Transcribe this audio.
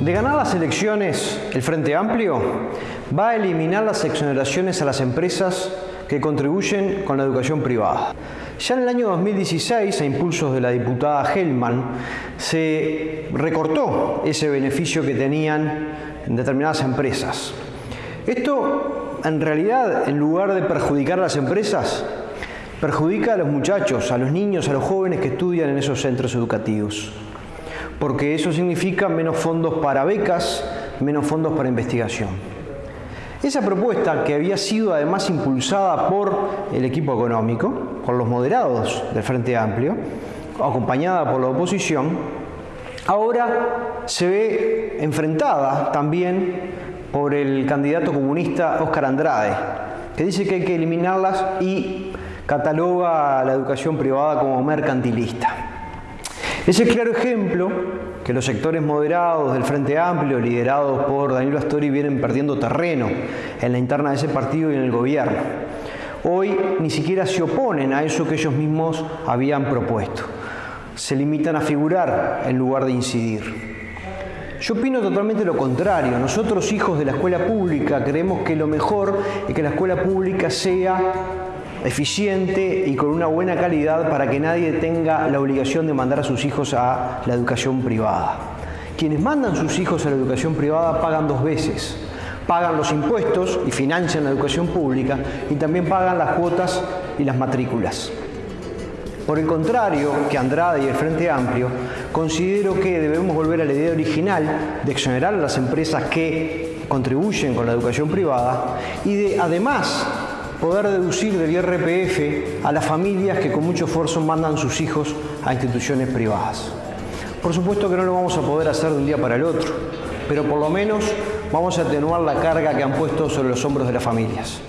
De ganar las elecciones, el Frente Amplio va a eliminar las exoneraciones a las empresas que contribuyen con la educación privada. Ya en el año 2016, a impulsos de la diputada Hellman, se recortó ese beneficio que tenían determinadas empresas. Esto, en realidad, en lugar de perjudicar a las empresas, perjudica a los muchachos, a los niños, a los jóvenes que estudian en esos centros educativos. Porque eso significa menos fondos para becas, menos fondos para investigación. Esa propuesta, que había sido además impulsada por el equipo económico, por los moderados del Frente Amplio, acompañada por la oposición, ahora se ve enfrentada también por el candidato comunista Óscar Andrade, que dice que hay que eliminarlas y cataloga a la educación privada como mercantilista. Ese claro ejemplo que los sectores moderados del Frente Amplio, liderados por Danilo Astori, vienen perdiendo terreno en la interna de ese partido y en el gobierno. Hoy ni siquiera se oponen a eso que ellos mismos habían propuesto. Se limitan a figurar en lugar de incidir. Yo opino totalmente lo contrario. Nosotros, hijos de la escuela pública, creemos que lo mejor es que la escuela pública sea eficiente y con una buena calidad para que nadie tenga la obligación de mandar a sus hijos a la educación privada. Quienes mandan sus hijos a la educación privada pagan dos veces. Pagan los impuestos y financian la educación pública y también pagan las cuotas y las matrículas. Por el contrario que Andrade y el Frente Amplio, considero que debemos volver a la idea original de exonerar a las empresas que contribuyen con la educación privada y de además poder deducir del IRPF a las familias que con mucho esfuerzo mandan sus hijos a instituciones privadas. Por supuesto que no lo vamos a poder hacer de un día para el otro, pero por lo menos vamos a atenuar la carga que han puesto sobre los hombros de las familias.